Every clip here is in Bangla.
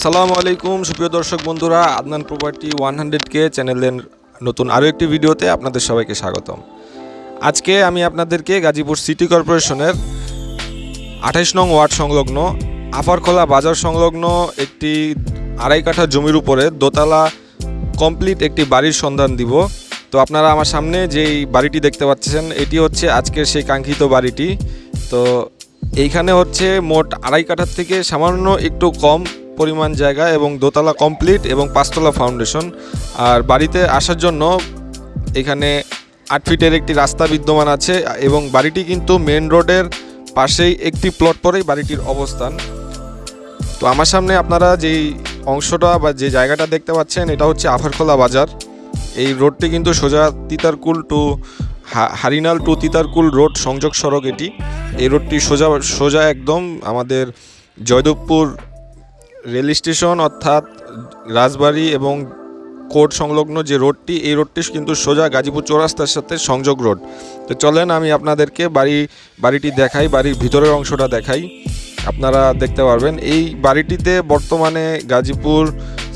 আসসালামু আলাইকুম, সুপ্রিয় দর্শক বন্ধুরা, আদনান প্রপার্টি ওয়ান হান্ড্রেড কে চ্যানেলের নতুন আরও একটি ভিডিওতে আপনাদের সবাইকে স্বাগতম। আজকে আমি আপনাদেরকে গাজীপুর সিটি কর্পোরেশনের আঠাইশ নং ওয়ার্ড সংলগ্ন আফারখোলা বাজার সংলগ্ন একটি আড়াই কাঠা জমির উপরে দোতলা কমপ্লিট একটি বাড়ির সন্ধান দিব। তো আপনারা আমার সামনে যেই বাড়িটি দেখতে পাচ্ছেন, এটি হচ্ছে আজকের সেই কাঙ্ক্ষিত বাড়িটি। তো এইখানে হচ্ছে মোট আড়াই কাঠার থেকে সামান্য একটু কম পরিমাণ জায়গা এবং দোতলা কমপ্লিট এবং পাঁচতলা ফাউন্ডেশন। আর বাড়িতে আসার জন্য এখানে আট ফিটের একটি রাস্তা বিদ্যমান আছে এবং বাড়িটি কিন্তু মেন রোডের পাশেই একটি প্লট পরেই বাড়িটির অবস্থান। তো আমার সামনে আপনারা যেই অংশটা বা যে জায়গাটা দেখতে পাচ্ছেন, এটা হচ্ছে আফারখোলা বাজার। এই রোডটি কিন্তু সোজা Titarkul to Harinal to Titarkul road সংযোগ সড়ক এটি। এই রোডটি সোজা সোজা একদম আমাদের জয়দেবপুর রেল স্টেশন অর্থাৎ রাজবাড়ি এবং কোর্ট সংলগ্ন যে রোডটি, এই রোডটি কিন্তু সোজা গাজীপুর চৌরাস্তার সাথে সংযোগ রোড। তো চলেন আমি আপনাদেরকে বাড়ি, বাড়িটি দেখাই, বাড়ির ভিতরের অংশটা দেখাই। আপনারা দেখতে পারবেন, এই বাড়িটিতে বর্তমানে গাজীপুর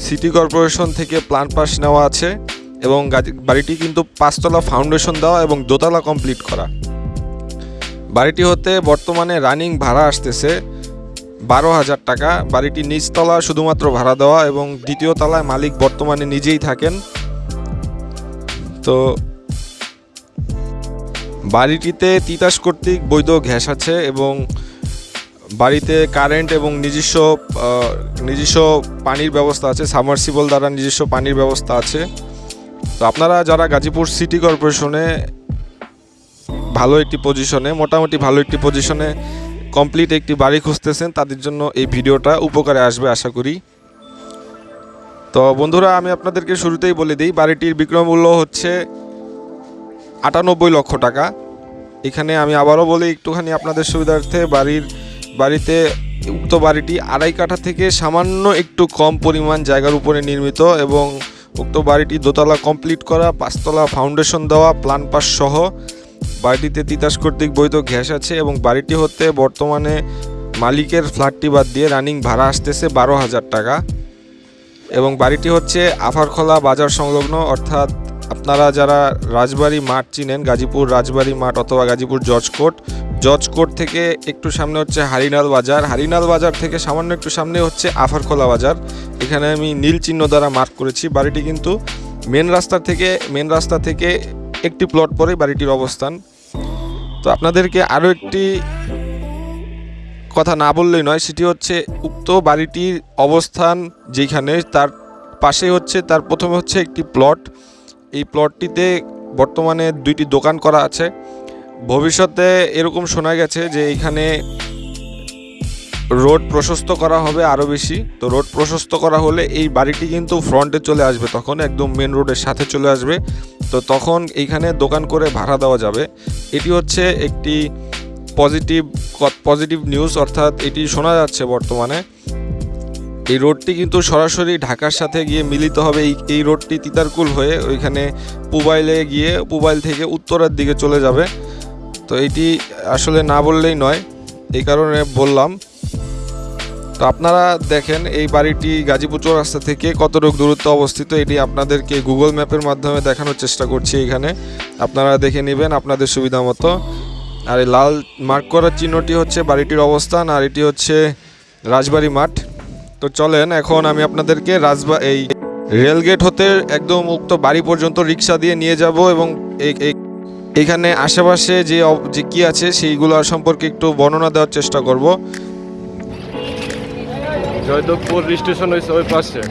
সিটি কর্পোরেশন থেকে প্ল্যান পাস নেওয়া আছে এবং বাড়িটি কিন্তু পাঁচতলা ফাউন্ডেশন দেওয়া এবং দোতলা কমপ্লিট করা। বাড়িটি হতে বর্তমানে রানিং ভাড়া আসতেছে বারো হাজার টাকা। বাড়িটি নিচতলা শুধুমাত্র ভাড়া দেওয়া এবং দ্বিতীয় তলায় মালিক বর্তমানে নিজেই থাকেন। তো বাড়িটিতে তিতাস কর্তৃক বৈধ গ্যাস আছে এবং বাড়িতে কারেন্ট এবং নিজস্ব নিজস্ব পানির ব্যবস্থা আছে, সাবমার্সিবল দ্বারা নিজস্ব পানির ব্যবস্থা আছে। তো আপনারা যারা গাজীপুর সিটি কর্পোরেশনে ভালো একটি পজিশনে, মোটামুটি ভালো একটি পজিশনে কমপ্লিট একটি বাড়ি খুঁজতেছেন, তাদের জন্য এই ভিডিওটা উপকারে আসবে আশা করি। তো বন্ধুরা, আমি আপনাদেরকে শুরুতেই বলে দিই, বাড়িটির বিক্রয় মূল্য হচ্ছে আটানব্বই লক্ষ টাকা। এখানে আমি আবারও বলি, একটুখানি আপনাদের সুবিধার্থে বাড়ির, বাড়িতে উক্ত বাড়িটি আড়াই কাঠা থেকে সামান্য একটু কম পরিমাণ জায়গার উপরে নির্মিত এবং উক্ত বাড়িটি দোতলা কমপ্লিট করা, পাঁচতলা ফাউন্ডেশন দেওয়া প্লান পাস সহ বাড়িটিতে তিতাস কর্তৃক বৈধ গ্যাস আছে এবং বাড়িটি হতে বর্তমানে মালিকের ফ্ল্যাটটি বাদ দিয়ে রানিং ভাড়া আসতেছে বারো হাজার টাকা। এবং বাড়িটি হচ্ছে আফারখোলা বাজার সংলগ্ন, অর্থাৎ আপনারা যারা রাজবাড়ি মাঠ চিনেন, গাজীপুর রাজবাড়ি মাঠ অথবা গাজীপুর জজ কোর্ট জজ কোর্ট থেকে একটু সামনে হচ্ছে হারিনাল বাজার। হারিনাল বাজার থেকে সামান্য একটু সামনে হচ্ছে আফারখোলা বাজার। এখানে আমি নীল চিহ্ন দ্বারা মার্ক করেছি। বাড়িটি কিন্তু মেন রাস্তা থেকে, মেন রাস্তা থেকে একটি প্লট পরেই বাড়িটির অবস্থান। তো আপনাদেরকে আরও একটি কথা না বললেই নয়, সেটি হচ্ছে উক্ত বাড়িটির অবস্থান যেখানে তার পাশে হচ্ছে, তার প্রথমে হচ্ছে একটি প্লট। এই প্লটটিতে বর্তমানে দুইটি দোকান করা আছে। ভবিষ্যতে এরকম শোনা গেছে যে এখানে রোড প্রশস্ত করা হবে আরও বেশি। তো রোড প্রশস্ত করা হলে এই বাড়িটি কিন্তু ফ্রন্টে চলে আসবে, তখন একদম মেন রোডের সাথে চলে আসবে। তো তখন এইখানে দোকান করে ভাড়া দেওয়া যাবে। এটি হচ্ছে একটি পজিটিভ পজিটিভ নিউজ অর্থাৎ এটি শোনা যাচ্ছে বর্তমানে। এই রোডটি কিন্তু সরাসরি ঢাকার সাথে গিয়ে মিলিত হবে। এই এই রোডটি তিতারকুল হয়ে ওইখানে পুবাইলে গিয়ে পুবাইল থেকে উত্তরের দিকে চলে যাবে। তো এটি আসলে না বললেই নয়, এই কারণে বললাম। তো আপনারা দেখেন এই বাড়িটি গাজীপুর চৌরাস্তা থেকে কতটুকু দূরত্ব অবস্থিত এটি আপনাদেরকে গুগল ম্যাপের মাধ্যমে দেখানোর চেষ্টা করছি এখানে। আপনারা দেখে নেবেন আপনাদের সুবিধা মতো। আর এই লাল মার্ক করার চিহ্নটি হচ্ছে বাড়িটির অবস্থান আর এটি হচ্ছে রাজবাড়ি মাঠ। তো চলেন এখন আমি আপনাদেরকে রাজবা এই রেলগেট হতে একদম উক্ত বাড়ি পর্যন্ত রিক্সা দিয়ে নিয়ে যাব এবং এখানে আশেপাশে যে যে কি আছে সেইগুলো সম্পর্কে একটু বর্ণনা দেওয়ার চেষ্টা করব। জয়দেবপুর স্টেশন হয়েছে ওই পাশে।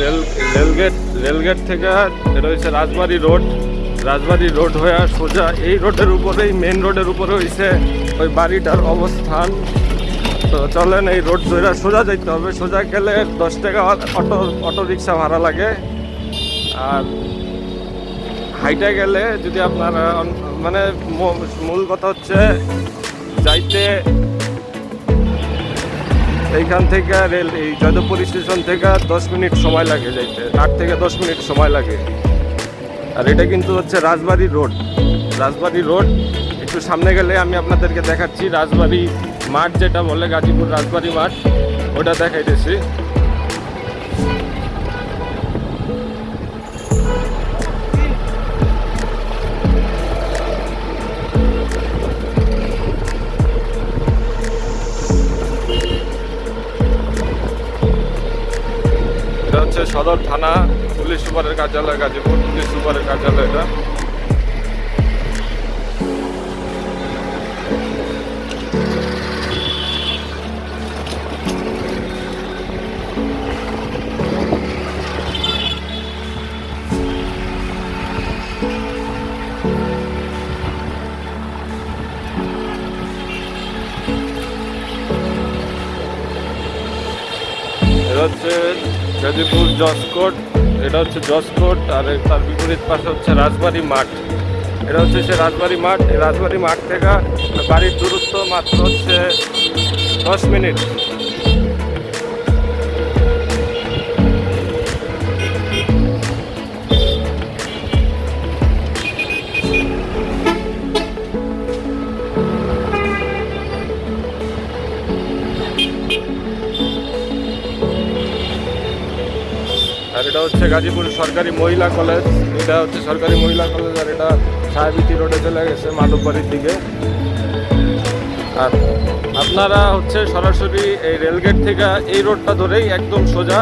রেল, রেলগেট রেলগেট থেকে হচ্ছে রাজবাড়ি রোড। রাজবাড়ি রোড হয়ে সোজা এই রোডের উপরেই মেন রোডের উপরে হয়েছে ওই বাড়িটার অবস্থান। তো চলেন এই রোড ধরে সোজা যাইতে হবে। সোজা গেলে দশ টাকা অটো অটো রিক্সা ভাড়া লাগে। আর হাইটে গেলে যদি আপনার মানে মূল কথা হচ্ছে যাইতে এইখান থেকে রেল, এই জয়দেবপুর স্টেশন থেকে দশ মিনিট সময় লাগে যাইতে। আট থেকে দশ মিনিট সময় লাগে। আর এটা কিন্তু হচ্ছে রাজবাড়ি রোড। রাজবাড়ি রোড, একটু সামনে গেলে আমি আপনাদেরকে দেখাচ্ছি। রাজবাড়ি মাঠ যেটা বলে গাজীপুর রাজবাড়ি মাঠ, ওটা দেখাইতেছি। এটা হচ্ছে সদর থানা, পুলিশ সুপারের কার্যালয়, গাজীপুর পুলিশ সুপারের কার্যালয় এটা। এটা গাজীপুর জসকোট এটা হচ্ছে জসকোট আর তার বিপরীত পাশে হচ্ছে রাজবাড়ি মাঠ। এটা হচ্ছে সে রাজবাড়ি মাঠ, এই রাজবাড়ি মাঠ থেকে বাড়ির দূরত্ব মাত্র হচ্ছে দশ মিনিট। আর এটা হচ্ছে গাজীপুর সরকারি মহিলা কলেজ। এটা হচ্ছে সরকারি মহিলা কলেজ আর এটা সাহেবিতি রোডে চলে গেছে মাধববাড়ির দিকে। আর আপনারা হচ্ছে সরাসরি এই রেলগেট থেকে এই রোডটা ধরেই একদম সোজা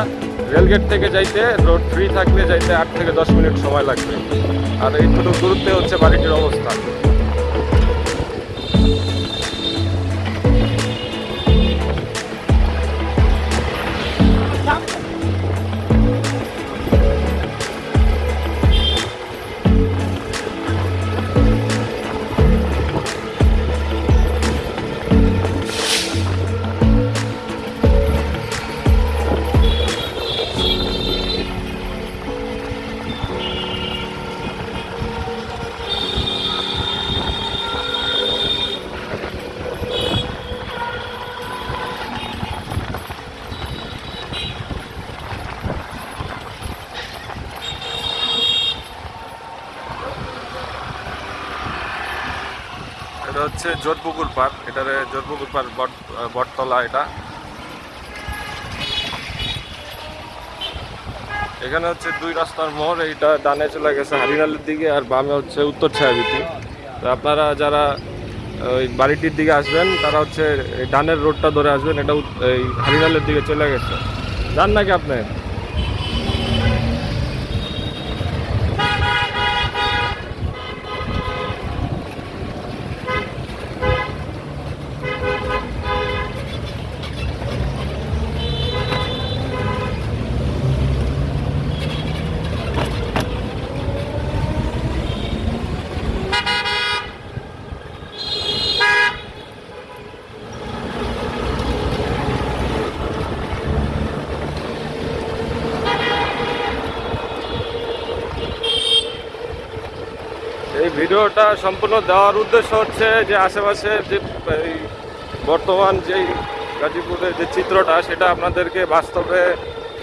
রেলগেট থেকে যাইতে, রোড ফ্রি থাকলে যাইতে আট থেকে দশ মিনিট সময় লাগবে। আর এইটুকু দূরত্বে হচ্ছে বাড়িটির অবস্থান এটা হচ্ছে জোরপুকুর পার্ক। এটারে জোরপুকুর পার্ক বট বটতলা এটা। এখানে হচ্ছে দুই রাস্তার মোড়, এইটা ডানে চলে গেছে হারিনালের দিকে আর বামে হচ্ছে উত্তর ছায়াবিতি তো আপনারা যারা ওই বাড়িটির দিকে আসবেন, তারা হচ্ছে ডানের রোডটা ধরে আসবেন, এটা এই হারিনালের দিকে চলে গেছে। যান নাকি আপনি এই ভিডিওটা সম্পূর্ণ দেওয়ার উদ্দেশ্য হচ্ছে যে আশেপাশে যে বর্তমান যেই গাজীপুরের যে চিত্রটা, সেটা আপনাদেরকে বাস্তবে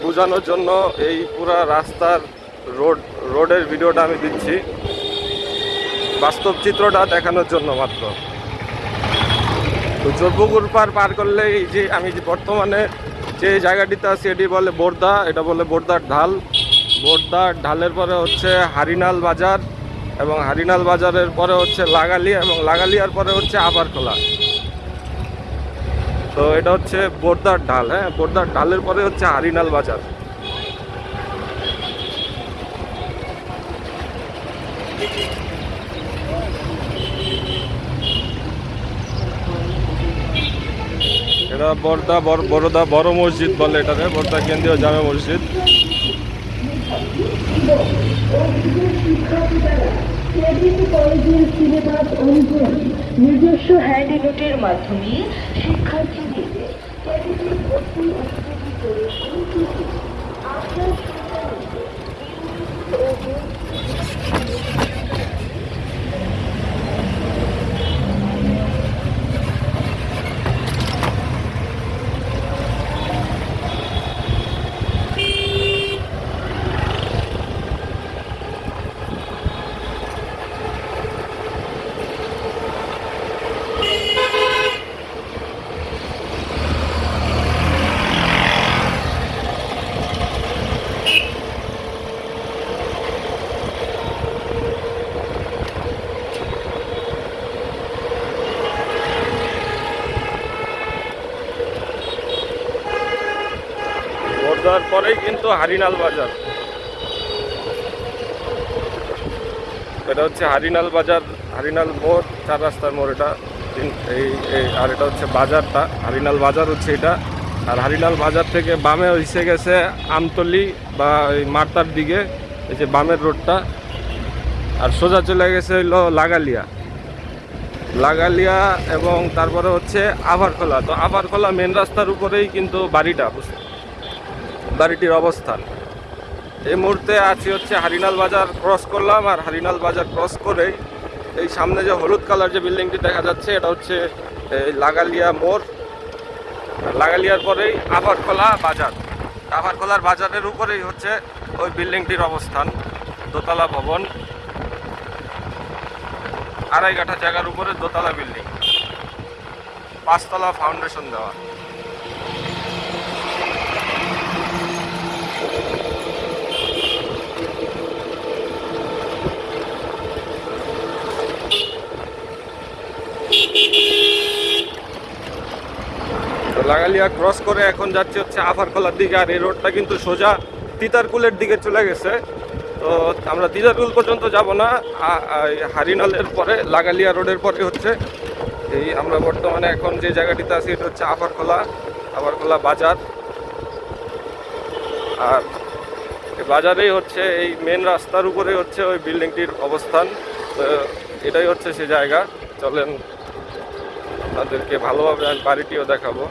বোঝানোর জন্য এই পুরা রাস্তার রোড, রোডের ভিডিওটা আমি দিচ্ছি। বাস্তব চিত্রটা দেখানোর জন্য মাত্র। তো জোরপুকুর পার পার করলে এই যে আমি যে বর্তমানে যে জায়গাটিতে আছি, এটি বলে বোরদা, এটা বলে বোরদার ঢাল। বোরদার ঢালের পরে হচ্ছে হারিনাল বাজার। এবং হারিনাল বাজারের পরে হচ্ছে লাগালিয়া এবং লাগালিয়ার পরে হচ্ছে আবারখোলা তো এটা হচ্ছে বোরদার ঢাল হ্যাঁ? বোরদার ঢালের পরে হচ্ছে হারিনাল বাজার। এটা বর্দা বড় বড়দা বড় মসজিদ বলে এটাকে, বর্দা কেন্দ্রীয় জামে মসজিদ। কলেজের সিলেবাস অনুযায়ী নিজস্ব হ্যান্ডনোটের মাধ্যমে শিক্ষার্থীদের আপনার সন্তানের পরেই কিন্তু হারিনাল বাজার। এটা হচ্ছে হারিনাল বাজার, হারিনাল মোড়, চার রাস্তার মোড় এটা। এই আর এটা হচ্ছে বাজারটা, হারিনাল বাজার হচ্ছে এটা। আর হারিনাল বাজার থেকে বামে হইসে গেছে আমতলি বা এই মার্তার দিকে, এই যে বামের রোডটা। আর সোজা চলে গেছে হইল লাগালিয়া। লাগালিয়া এবং তারপরে হচ্ছে আভারখোলা তো আভারখোলা মেন রাস্তার উপরেই কিন্তু বাড়িটা বুঝ- বাড়িটির অবস্থান। এই মুহূর্তে আছি হচ্ছে হারিনাল বাজার ক্রস করলাম আর হারিনাল বাজার ক্রস করেই এই সামনে যে হলুদ কালার যে বিল্ডিংটি দেখা যাচ্ছে, এটা হচ্ছে লাগালিয়া মোড়। লাগালিয়ার পরেই আভারখোলা বাজার। আভারখোলার বাজারের উপরেই হচ্ছে ওই বিল্ডিংটির অবস্থান, দোতলা ভবন। আড়াই কাঠা জায়গার উপরে দোতলা বিল্ডিং। পাঁচতলা ফাউন্ডেশন দেওয়া। লাগালিয়া ক্রস করে এখন যাচ্ছে হচ্ছে আফারখোলার দিকে, আর এই রোডটা কিন্তু সোজা তিতারকুলের দিকে চলে গেছে। তো আমরা তিতারকুল পর্যন্ত যাব না হারিনালের পরে, লাগালিয়া রোডের পরে হচ্ছে। এই আমরা বর্তমানে এখন যে জায়গাটিতে আছি, এটা হচ্ছে আফারখোলা আফারখোলা বাজার। আর বাজারেই হচ্ছে, এই মেন রাস্তার উপরে হচ্ছে ওই বিল্ডিংটির অবস্থান। এটাই হচ্ছে সে জায়গা। চলেন তাদেরকে ভালোভাবে আমি বাড়িটিও দেখাবো।